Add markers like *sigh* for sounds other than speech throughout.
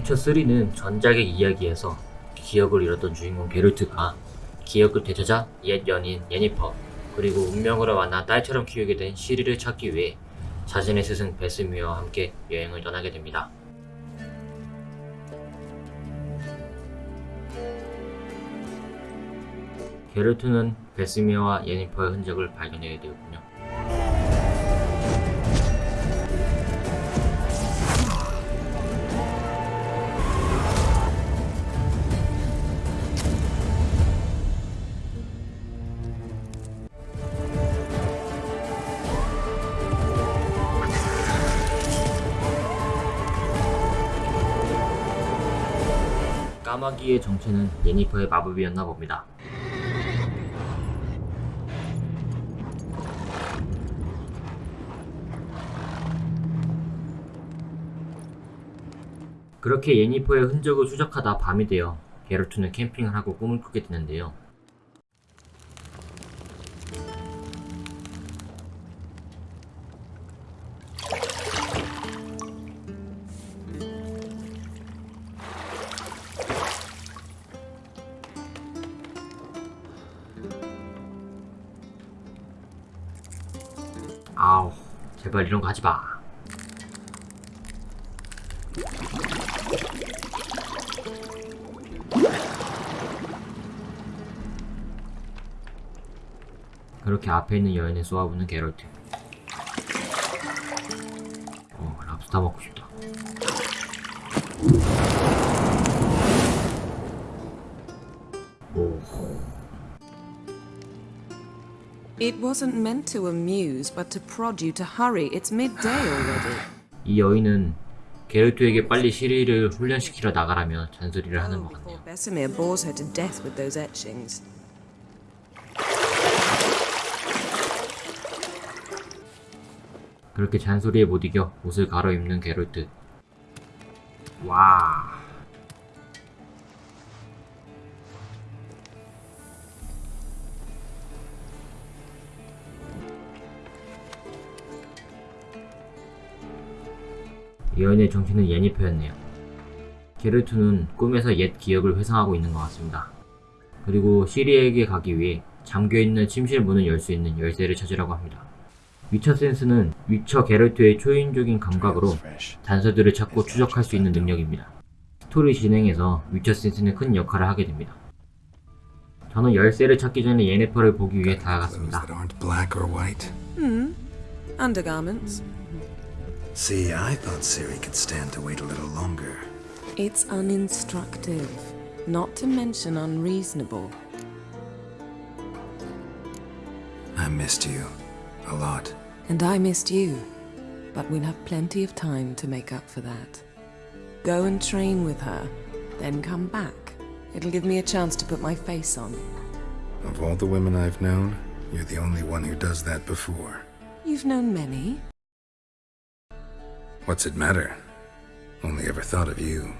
위쳐3는 전작의 이야기에서 기억을 잃었던 주인공 게르트가 기억을 되찾아 옛 연인 예니퍼 그리고 운명으로 만나 딸처럼 키우게 된 시리를 찾기 위해 자신의 스승 베스미어와 함께 여행을 떠나게 됩니다. 게르트는 베스미어와 예니퍼의 흔적을 발견하게 되었군요. 까마귀의 정체는 예니퍼의 마법이었나 봅니다. 그렇게 예니퍼의 흔적을 추적하다 밤이 되어 게르트는 캠핑을 하고 꿈을 꾸게 되는데요. 제발 이런 거 하지 마. 그렇게 앞에 있는 여인을 쏘아부는 게롤트. 어, 랍스타 먹고 싶다. 오, It wasn't meant to amuse, but to prod you to hurry. It's midday already. 이 여인은 게롤트에게 빨리 시리를 훈련시키러 나가라며 잔소리를 하는 것 같네요. Besimir bores her to death with those etchings. 그렇게 잔소리에 못 이겨 옷을 갈아입는 게롤트. 와. 여인의 정체는 예니퍼였네요. 게르트는 꿈에서 옛 기억을 회상하고 있는 것 같습니다. 그리고 시리에게 가기 위해 잠겨있는 침실 문을 열 수 있는 열쇠를 찾으라고 합니다. 위쳐 센스는 위쳐 게르트의 초인적인 감각으로 단서들을 찾고 추적할 수 있는 능력입니다. 스토리 진행에서 위쳐 센스는 큰 역할을 하게 됩니다. 저는 열쇠를 찾기 전에 예네퍼를 보기 위해 다가갔습니다. Hmm. Undergarments. See, I thought Siri could stand to wait a little longer. It's uninstructive, not to mention unreasonable. I missed you a lot. And I missed you. But we'll have plenty of time to make up for that. Go and train with her, then come back. It'll give me a chance to put my face on. Of all the women I've known, you're the only one who does that before. You've known many. What's it matter? Only ever thought of you.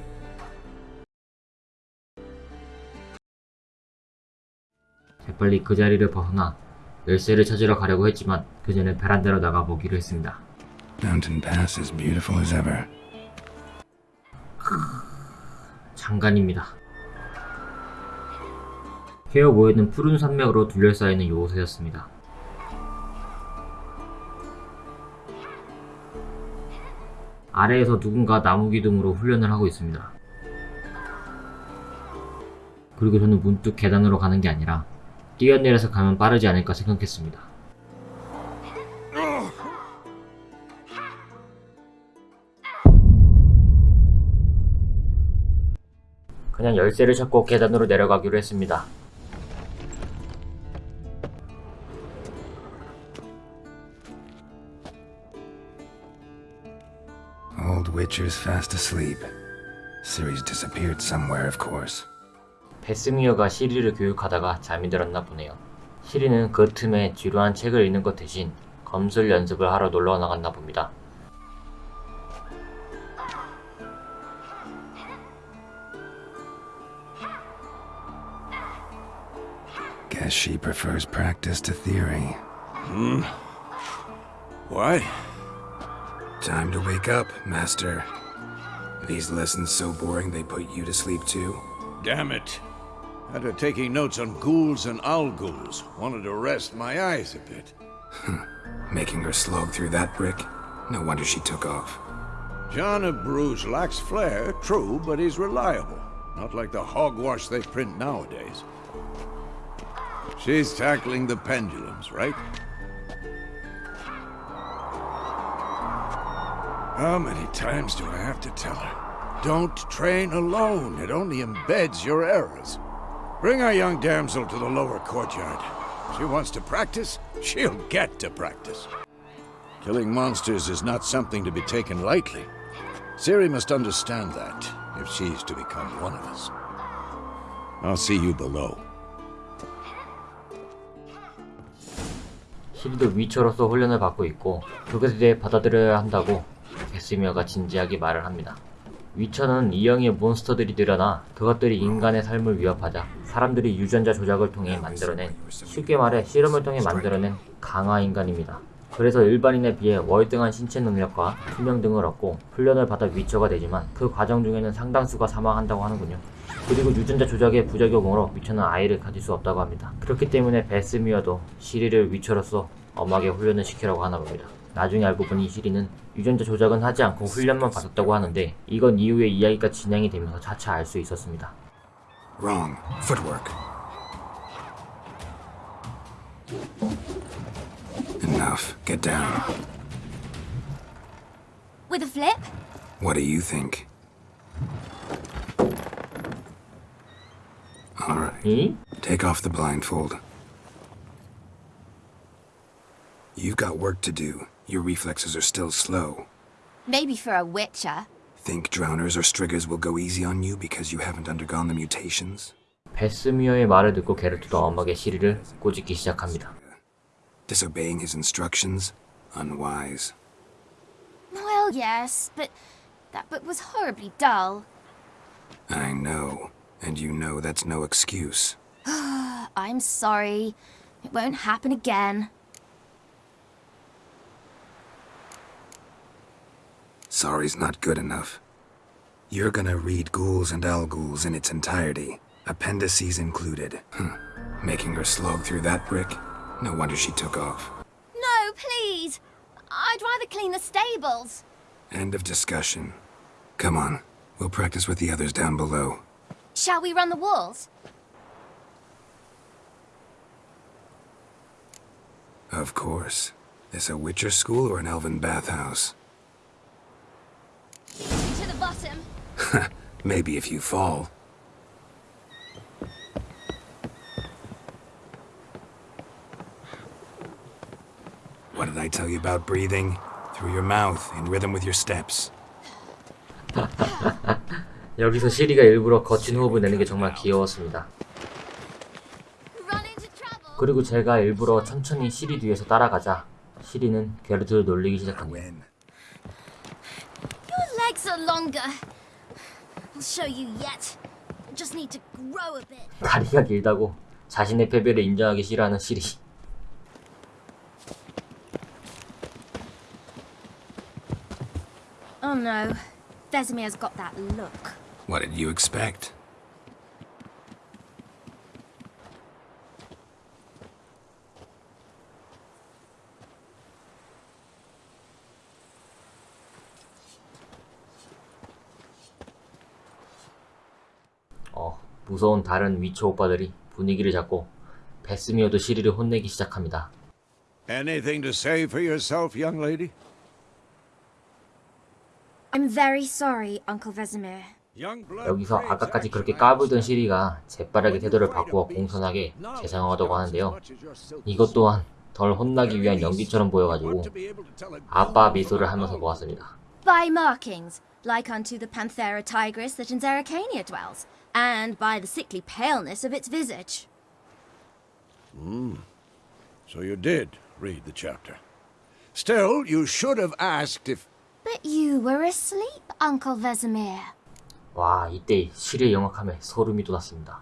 재빨리 그 자리를 벗어나 열쇠를 찾으러 가려고 했지만 그 전에 베란다로 나가 보기로 했습니다. Mountain Pass is beautiful as ever. 장관입니다. 헤어 모여있는 푸른 산맥으로 둘러싸이는 요새였습니다. 아래에서 누군가 나무 기둥으로 훈련을 하고 있습니다. 그리고 저는 문득 계단으로 가는 게 아니라 뛰어내려서 가면 빠르지 않을까 생각했습니다. 그냥 열쇠를 찾고 계단으로 내려가기로 했습니다. Witcher's fast asleep. Siri's disappeared somewhere, of course. 베스미어가 시리를 교육하다가 잠이 들었나 보네요. 시리는 그 틈에 지루한 책을 읽는 것 대신 검술 연습을 하러 놀러 나갔나 봅니다. Guess she prefers practice to theory. Why? Time to wake up, Master. These lessons so boring they put you to sleep too? Damn it. After taking notes on ghouls and owl ghouls, wanted to rest my eyes a bit. Making her slog through that brick? No wonder she took off. John of Bruges lacks flair, true, but he's reliable. Not like the hogwash they print nowadays. She's tackling the pendulums, right? How many times do I have to tell her? Don't train alone. It only embeds your errors. Bring our young damsel to the lower courtyard. She wants to practice, she'll get to practice. Killing monsters is not something to be taken lightly. Ciri must understand that, if she's to become one of us. I'll see you below. 시리도 위쳐로서 훈련을 받고 있고 그것에 대해 받아들여야 한다고 베스미어가 진지하게 말을 합니다. 위쳐는 이영의 몬스터들이 늘어나 그것들이 인간의 삶을 위협하자 사람들이 유전자 조작을 통해 만들어낸 쉽게 말해 실험을 통해 만들어낸 강화 인간입니다. 그래서 일반인에 비해 월등한 신체 능력과 투명 등을 얻고 훈련을 받아 위쳐가 되지만 그 과정 중에는 상당수가 사망한다고 하는군요. 그리고 유전자 조작의 부작용으로 위쳐는 아이를 가질 수 없다고 합니다. 그렇기 때문에 베스미어도 시리를 위쳐로서 엄하게 훈련을 시키라고 하나 봅니다. 나중에 알고 보니 시리는 유전자 조작은 하지 않고 훈련만 받았다고 하는데 이건 이후에 이야기가 진행이 되면서 차차 알 수 있었습니다. Wrong. Footwork. Enough. Get down. With a flip? What do you think? Alright. 이? Take off the blindfold. You've got work to do. Your reflexes are still slow. Maybe for a witcher. Think drowners or striggers will go easy on you because you haven't undergone the mutations? 베스미어의 말을 듣고 게르트도 엄하게 시리를 꼬집기 시작합니다. Disobeying his instructions? Unwise. Well, yes, but that book was horribly dull. I know. And you know that's no excuse. *sighs* I'm sorry. It won't happen again. Sorry's not good enough. You're gonna read Ghouls and Ghouls in its entirety, appendices included. Hm. Making her slog through that brick? No wonder she took off. No, please! I'd rather clean the stables. End of discussion. Come on, we'll practice with the others down below. Shall we run the walls? Of course. This a Witcher school or an elven bathhouse? To the bottom. Maybe if you fall. What did I tell you about breathing? Through your mouth, in rhythm with your steps. 여기서 시리가 일부러 거친 호흡을 내는 게 정말 귀여웠습니다. 그리고 제가 일부러 천천히 시리 뒤에서 따라가자 시리는 게르트를 놀리기 시작합니다. When? Your legs are longer. I'll show you yet. Just need to grow a bit. 다리가 길다고 자신의 패배를 인정하기 싫어하는 시리. Oh no. Vesemir's got that look. What did you expect? 무서운 다른 위쳐 오빠들이 분위기를 잡고 베스미어도 시리를 혼내기 시작합니다. Anything to say for yourself, young lady? I'm very sorry, Uncle Vesemir. 여기서 아까까지 그렇게 까불던 시리가 재빠르게 태도를 바꾸어 공손하게 죄송하다고 하는데요. 이것 또한 덜 혼나기 위한 연기처럼 보여가지고 아빠 미소를 하면서 보았습니다. By markings, like unto the Panthera tigris that in Zeracania dwells, and by the sickly paleness of its visage. So you did read the chapter. Still, you should have asked if. But you were asleep, Uncle Vesemir. 와 이때 시리의 영악함에 소름이 돋았습니다.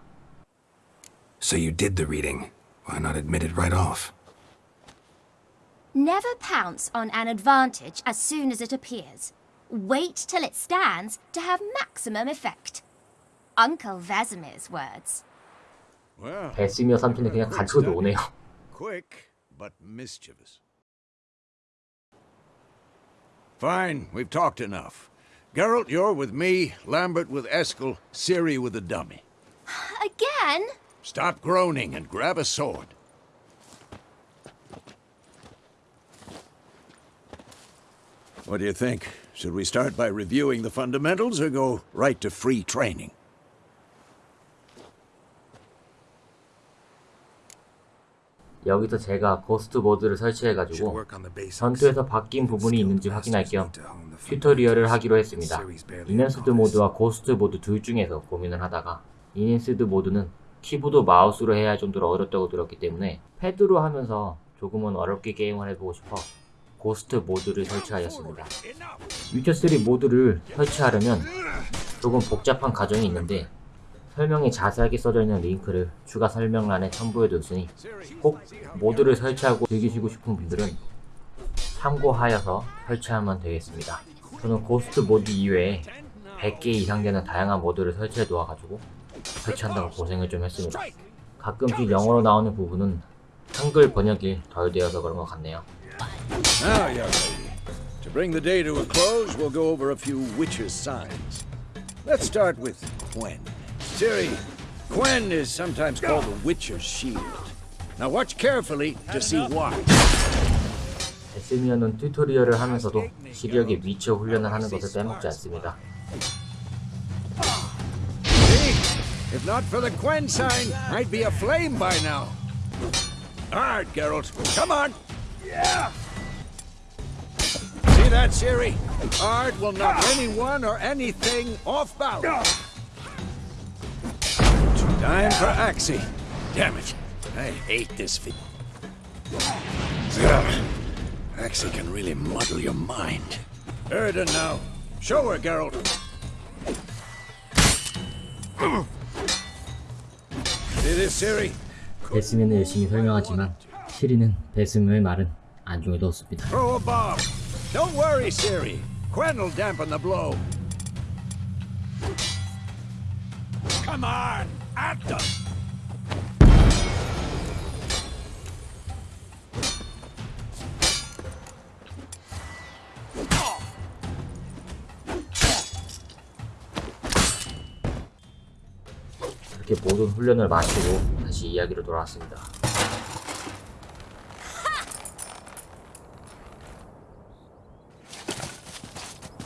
So you did the reading. Why not admit it right off? Never pounce on an advantage as soon as it appears. Wait till it stands to have maximum effect. Uncle Vasimir's words. Well, 베스미어 삼촌이 그냥 가지고 노네요. quick but mischievous. Fine, we've talked enough. Geralt, you're with me, Lambert with Eskel, Ciri with the dummy. *sighs* Again? Stop groaning and grab a sword. What do you think? Should we start by reviewing the fundamentals or go right to free training? 여기서 제가 Ghost 모드를 설치해가지고. 전투에서 바뀐 부분이 있는지 확인할 겸 tutorial을 하기로 했습니다. Enhanced 모드와 Ghost 모드 둘 중에서 고민을 하다가 Enhanced 모드는 키보드 마우스로 해야 할 정도로 어렵다고 들었기 때문에 패드로 하면서 조금은 어렵게 게임을 해보고 싶어 Ghost 모드를 설치하였습니다. 위쳐3 모드를 설치하려면 조금 복잡한 과정이 있는데 설명이 자세하게 써져 있는 링크를 추가 설명란에 첨부해뒀으니 꼭 모드를 설치하고 즐기시고 싶은 분들은 참고하여서 설치하면 되겠습니다. 저는 Ghost 모드 이외에 100개 이상 되는 다양한 모드를 설치해 놓아가지고 설치한다고 고생을 좀 했습니다. 가끔씩 영어로 나오는 부분은 한글 번역이 덜 되어서 그런 것 같네요. Lady, to bring the day to a close, we'll go over a few Witcher signs. Let's start with Quen. Ciri, Quen is sometimes called the Witcher's shield. Now watch carefully to see why. 에스미어는 튜토리얼을 하면서도 시력의 위쳐 훈련을 하는 것을 빼먹지 않습니다. See? If not for the Quen sign, I'd be aflame by now. Alright, Geralt, come on! Yeah! See that, Ciri? Art will knock anyone or anything off balance. Time for Axie. Damn it. I hate this fit. Axie can really muddle your mind. Erden now. Show her, Geralt. See this, Ciri? 베스미어는 열심히 설명하지만 시리는 베스미어의 말은 안중에 넣었습니다. Throw a bomb. Don't worry, Ciri. Quen will dampen the blow. Come on, At them. 그렇게 모든 훈련을 마치고 다시 이야기로 돌아왔습니다.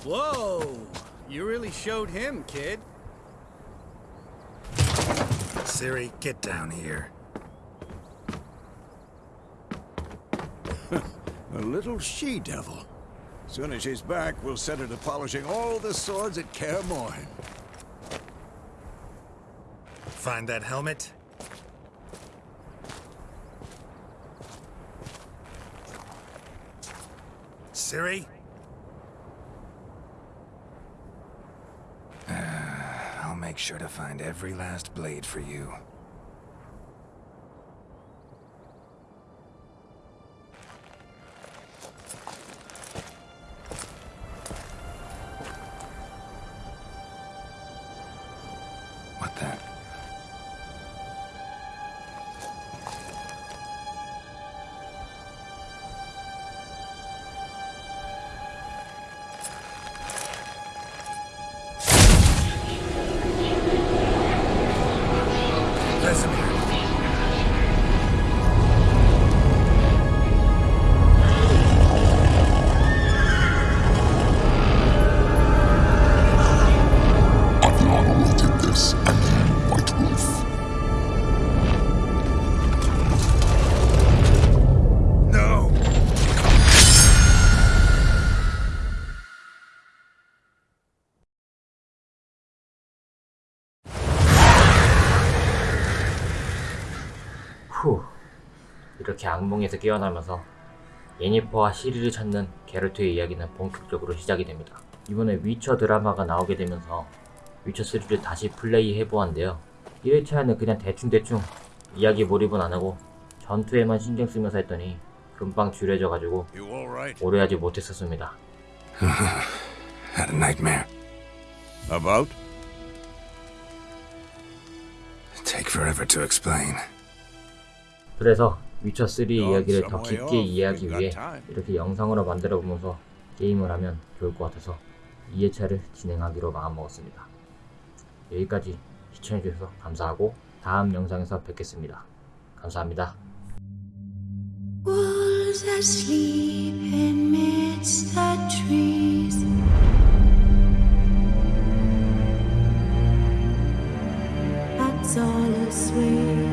Whoa! You really showed him, kid. Siri, get down here. *laughs* A little she-devil. Soon as she's back, we'll set her to polishing all the swords at Kaer Morhen. Find that helmet? Siri? I'll make sure to find every last blade for you. 이렇게 악몽에서 깨어나면서 예니퍼와 시리를 찾는 게르트의 이야기는 본격적으로 시작이 됩니다. 이번에 위쳐 드라마가 나오게 되면서 위쳐3를 다시 플레이 해보았는데요. 1회차에는 그냥 대충대충 이야기 몰입은 안하고 전투에만 신경 쓰면서 했더니 금방 줄여져가지고? 오래 하지 못했었습니다. *laughs* had a nightmare. About? Take forever to explain. 그래서 위쳐3 이야기를 더 깊게 이해하기 위해 이렇게 영상으로 만들어 보면서 게임을 하면 좋을 것 같아서 2회차를 진행하기로 마음먹었습니다. 여기까지 시청해주셔서 감사하고 다음 영상에서 뵙겠습니다. 감사합니다. all a swing.